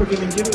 porque me quiero